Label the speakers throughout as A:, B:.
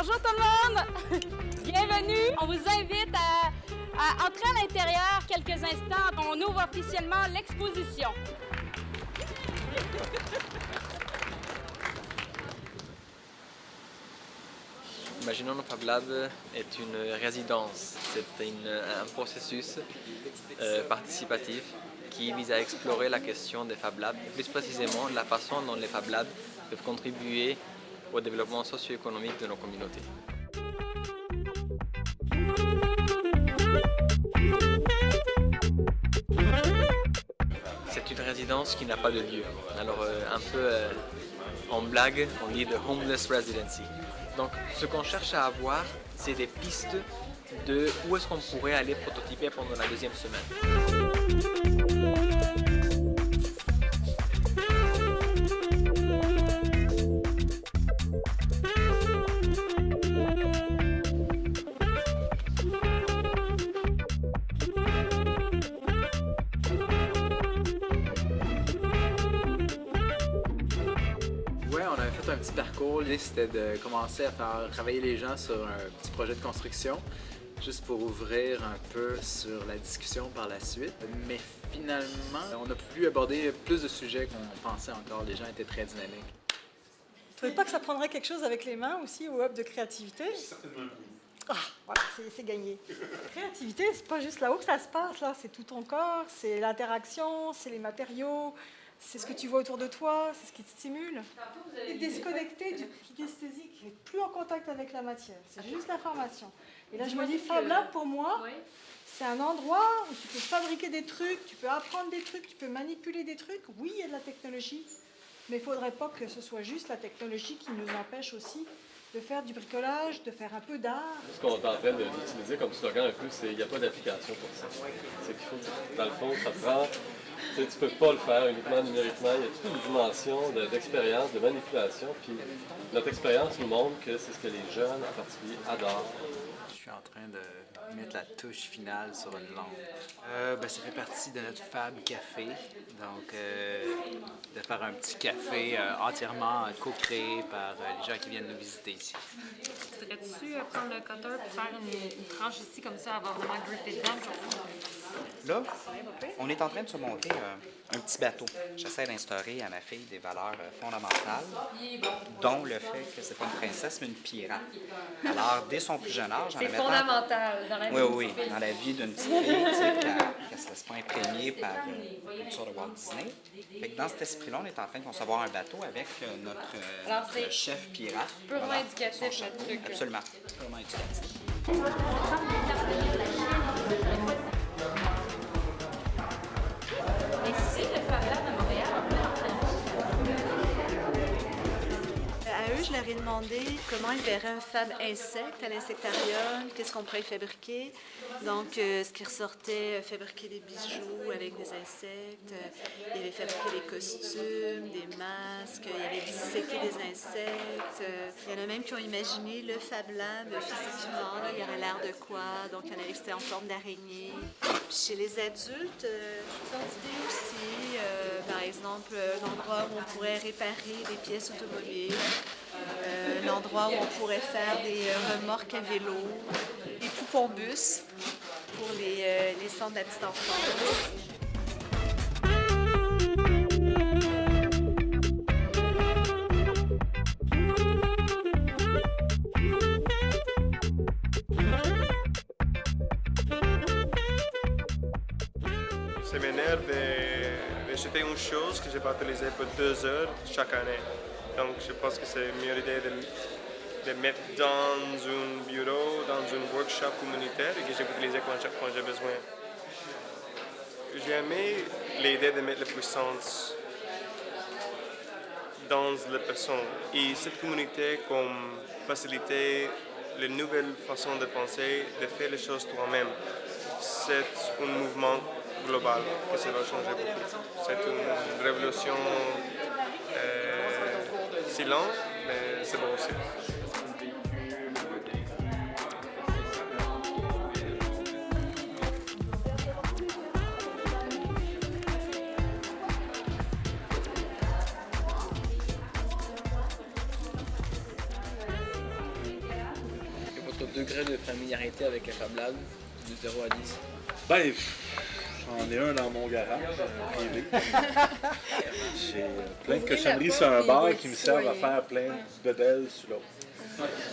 A: bienvenue. On vous invite à, à entrer à l'intérieur quelques instants. On ouvre officiellement l'exposition.
B: Imaginons Fab Lab est une résidence, c'est un processus euh, participatif qui vise à explorer la question des Fab Labs, plus précisément la façon dont les Fab Labs peuvent contribuer au développement socio-économique de nos communautés. C'est une résidence qui n'a pas de lieu. Alors euh, un peu euh, en blague, on dit de homeless residency. Donc ce qu'on cherche à avoir, c'est des pistes de où est-ce qu'on pourrait aller prototyper pendant la deuxième semaine.
C: Petit parcours. L'idée, c'était de commencer à faire travailler les gens sur un petit projet de construction, juste pour ouvrir un peu sur la discussion par la suite. Mais finalement, on a pu aborder plus de sujets qu'on pensait encore. Les gens étaient très dynamiques.
D: Vous trouvez pas que ça prendrait quelque chose avec les mains aussi au hub de créativité?
E: Certainement.
D: Ah, voilà, c'est gagné. créativité, c'est pas juste là-haut que ça se passe, là, c'est tout ton corps, c'est l'interaction, c'est les matériaux, c'est ce que tu vois autour de toi, c'est ce qui te stimule. Et déconnecté du kinesthésique, n'est plus en contact avec la matière, c'est juste l'information. Et là, je me dis, Fab Lab, pour moi, c'est un endroit où tu peux fabriquer des trucs, tu peux apprendre des trucs, tu peux manipuler des trucs. Oui, il y a de la technologie, mais il ne faudrait pas que ce soit juste la technologie qui nous empêche aussi de faire du bricolage, de faire un peu d'art.
E: Ce qu'on est en train d'utiliser comme slogan un peu, c'est il n'y a pas d'application pour ça. C'est qu'il faut, dans le fond, ça prend tu ne peux pas le faire uniquement numériquement. Il y a toute une dimension d'expérience, de, manipulation. Puis notre expérience nous montre que c'est ce que les jeunes en particulier adorent.
C: Je suis en train de mettre la touche finale sur une lampe. Euh, ben, ça fait partie de notre Fab Café. Donc, euh, de faire un petit café euh, entièrement co-créé par les gens qui viennent nous visiter ici.
F: Voudrais-tu prendre le cutter pour faire une, tranche ici, comme ça, avoir vraiment grippé dedans?
G: Là, on est en train de se monter un petit bateau. J'essaie d'instaurer à ma fille des valeurs fondamentales, dont le fait que c'est pas une princesse, mais une pirate. Alors, dès son plus jeune âge,
F: C'est fondamental dans la vie
G: oui, oui, dans la vie d'une petite fille, se laisse pas imprégner par euh, une sorte de Walt Disney. Fait que dans cet esprit-là, on est en train de concevoir un bateau avec euh, notre, euh,
F: Alors,
G: notre chef pirate.
F: Purement
G: Voilà,
F: éducatif, notre truc.
G: Absolument, purement éducatif.
H: Demandé comment ils verraient un fab insecte à l'insectarium, qu'est-ce qu'on pourrait fabriquer. Donc, euh, ce qui ressortait, euh, fabriquer des bijoux avec des insectes, euh, il avait fabriqué des costumes, des masques, il avait disséqué des insectes. il y en a même qui ont imaginé le Fab Lab physiquement, il y aurait l'air de quoi? Donc, il y en avait qui étaient en forme d'araignée. Chez les adultes, euh, aussi. Par exemple, l'endroit où on pourrait réparer des pièces automobiles, euh, l'endroit où on pourrait faire des euh, remorques à vélo, des poupons bus pour les, euh, les centres de la petite enfance.
I: De jeter une chose que vais utiliser pour deux heures chaque année. Donc je pense que c'est une meilleure idée de, de mettre dans un bureau, dans un workshop communautaire et que je vais utiliser quand j'ai, quand j'ai besoin. J'ai aimé l'idée de mettre la puissance dans la personne et cette communauté comme faciliter les nouvelles façons de penser, de faire les choses toi-même. C'est un mouvement global que ça va changer beaucoup. C'est une révolution euh, si lente, mais c'est bon aussi.
B: degré de familiarité avec les Fab Labs de 0 à 10
J: Ben, j'en ai un dans mon garage euh, privé. J'ai plein de cochonneries sur un bar qui me servent à faire plein de bedelles sur l'autre.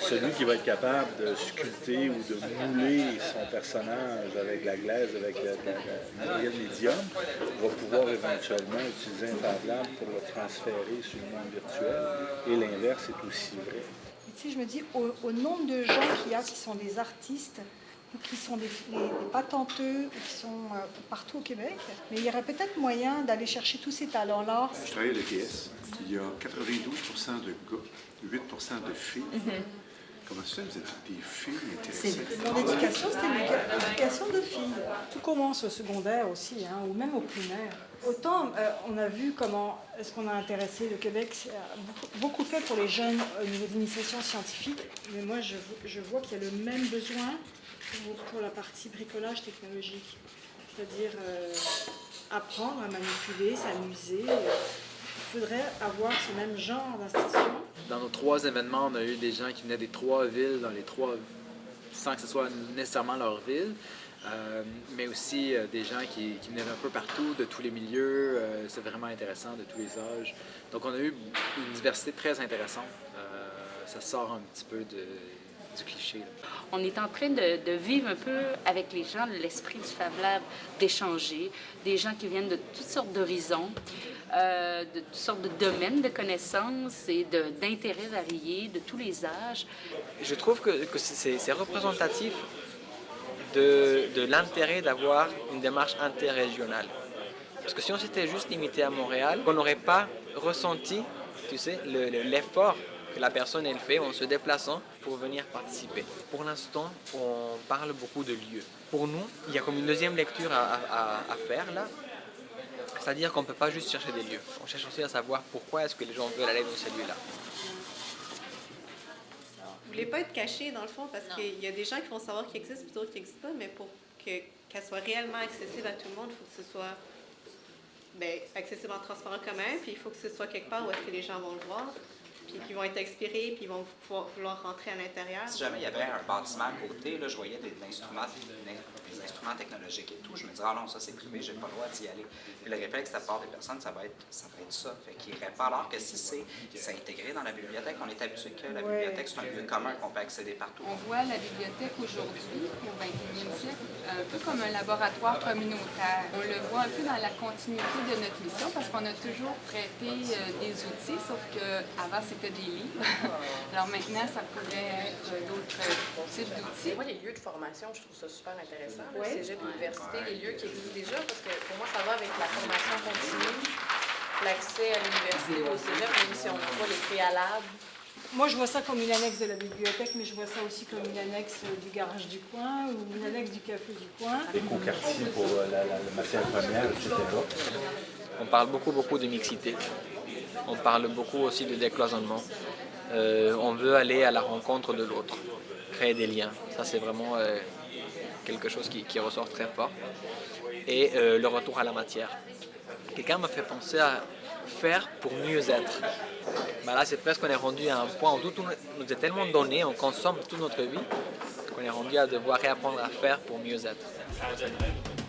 J: Celui qui va être capable de sculpter ou de mouler son personnage avec la glaise, avec le, matériel médium, va pouvoir éventuellement utiliser un Fab Lab pour le transférer sur le monde virtuel. Et l'inverse est aussi vrai.
D: Tu sais, je me dis, au, au nombre de gens qu'il y a qui sont des artistes, ou qui sont des, des- des patenteux, ou qui sont euh, partout au Québec, mais il y aurait peut-être moyen d'aller chercher tous ces talents-là.
K: Je travaille à l'ETS. Il y a 92 de gars, 8 de filles. Comment ça, vous êtes des filles intéressées?
D: Mon éducation, c'était une édu- éducation de filles. Tout commence au secondaire aussi, hein, ou même au primaire. Autant euh, on a vu comment est-ce qu'on a intéressé le Québec, c'est, euh, beaucoup, fait pour les jeunes au niveau de l'initiation scientifique, mais moi je vois qu'il y a le même besoin pour, la partie bricolage technologique. C'est-à-dire euh, apprendre à manipuler, s'amuser. Il faudrait avoir ce même genre d'institution.
C: Dans nos trois événements, on a eu des gens qui venaient des trois villes, dans les trois, sans que ce soit nécessairement leur ville, euh, mais aussi euh, des gens qui, venaient un peu partout, de tous les milieux. C'est vraiment intéressant, de tous les âges. Donc, on a eu une diversité très intéressante. Ça sort un petit peu de- du cliché. là.
L: On est en train de, de vivre un peu avec les gens l'esprit du Fab Lab, d'échanger, des gens qui viennent de toutes sortes d'horizons, euh, de toutes sortes de domaines de connaissances et d'intérêts variés, de tous les âges.
B: Je trouve que, que c'est représentatif de, de l'intérêt d'avoir une démarche interrégionale. Parce que si on s'était juste limité à Montréal, on n'aurait pas ressenti, tu sais, le- le- l'effort que la personne elle fait en se déplaçant pour venir participer. Pour l'instant, on parle beaucoup de lieux. Pour nous, il y a comme une deuxième lecture à, à- à faire là. C'est-à-dire qu'on ne peut pas juste chercher des lieux. On cherche aussi à savoir pourquoi est-ce que les gens veulent aller dans ces lieux-là.
M: Vous voulez pas être caché, dans le fond, parce qu'il y a des gens qui vont savoir qu'il existe, puis d'autres qui n'existent pas, mais pour que- qu'elle soit réellement accessible à tout le monde, il faut que ce soit ben, accessible en transport en commun, puis il faut que ce soit quelque part où est-ce que les gens vont le voir, puis qu'ils vont être inspirés, puis ils vont pouvoir- vouloir rentrer à l'intérieur.
G: Si jamais il y avait un bâtiment à côté, là, je voyais des, des instruments, des instruments technologiques et tout, je me disais, ah non, ça c'est privé, j'ai pas le droit d'y aller. Puis le réflexe de la part des personnes, ça va être ça. Va être ça. Fait qu'ils iraient pas. Alors que si c'est c'est intégré dans la bibliothèque, on est habitué que la
F: Ouais.
G: bibliothèque, c'est un lieu commun qu'on peut accéder partout.
F: On voit la bibliothèque aujourd'hui, au 21e siècle, un peu comme un laboratoire communautaire. On le voit un peu dans la continuité de notre mission parce qu'on a toujours prêté euh, des outils, sauf qu'avant c'était des livres. Alors maintenant, ça pourrait être d'autres euh, types d'outils.
N: Moi, les lieux de formation, je trouve ça super intéressant. Le
F: Ouais.
N: cégep, l'université, les lieux qui existent déjà, parce que pour moi, ça va avec la formation continue, l'accès à l'université ou au cégep, même si on n'a pas les préalables.
D: Moi, je vois ça comme une annexe de la bibliothèque, mais je vois ça aussi comme une annexe euh, du garage du coin ou une annexe du café du coin.
J: Éco-quartier pour euh, la, la- la matière première, etc.
B: On parle beaucoup, beaucoup de mixité. On parle beaucoup aussi de décloisonnement. Euh, on veut aller à la rencontre de l'autre, créer des liens. Ça, c'est vraiment euh, quelque chose qui, ressort très fort. Et euh, le retour à la matière. Quelqu'un m'a fait penser à faire pour mieux être. Ben là, c'est presque qu'on est rendu à un point où tout nous est tellement donné, on consomme toute notre vie, qu'on est rendu à devoir réapprendre à faire pour mieux être.